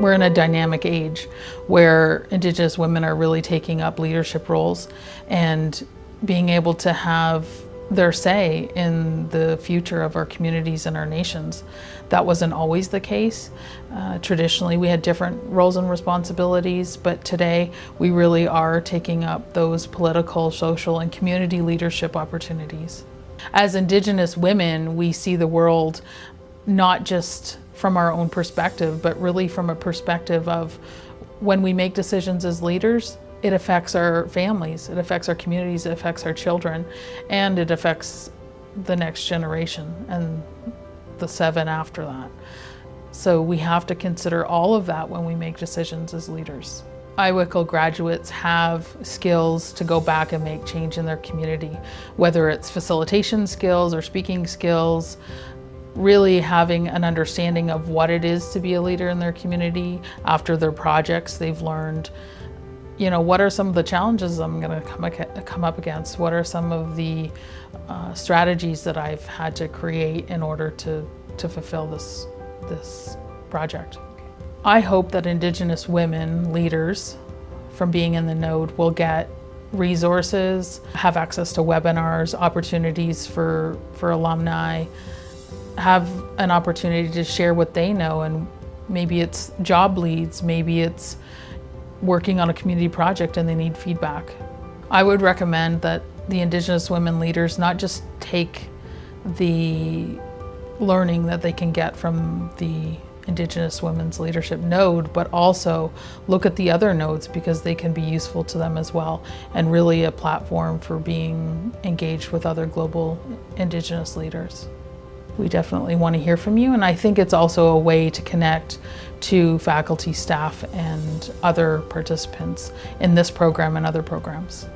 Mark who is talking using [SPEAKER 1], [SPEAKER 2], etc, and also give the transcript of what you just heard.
[SPEAKER 1] We're in a dynamic age where Indigenous women are really taking up leadership roles and being able to have their say in the future of our communities and our nations. That wasn't always the case. Uh, traditionally, we had different roles and responsibilities, but today we really are taking up those political, social, and community leadership opportunities. As Indigenous women, we see the world not just from our own perspective, but really from a perspective of when we make decisions as leaders, it affects our families, it affects our communities, it affects our children, and it affects the next generation and the seven after that. So we have to consider all of that when we make decisions as leaders. IWICL graduates have skills to go back and make change in their community, whether it's facilitation skills or speaking skills, really having an understanding of what it is to be a leader in their community after their projects. They've learned you know what are some of the challenges i'm going to come, come up against? What are some of the uh, strategies that i've had to create in order to to fulfill this this project? I hope that indigenous women leaders from being in the node will get resources have access to webinars opportunities for for alumni have an opportunity to share what they know and maybe it's job leads, maybe it's working on a community project and they need feedback. I would recommend that the Indigenous women leaders not just take the learning that they can get from the Indigenous Women's Leadership node, but also look at the other nodes because they can be useful to them as well and really a platform for being engaged with other global Indigenous leaders we definitely want to hear from you. And I think it's also a way to connect to faculty, staff, and other participants in this program and other programs.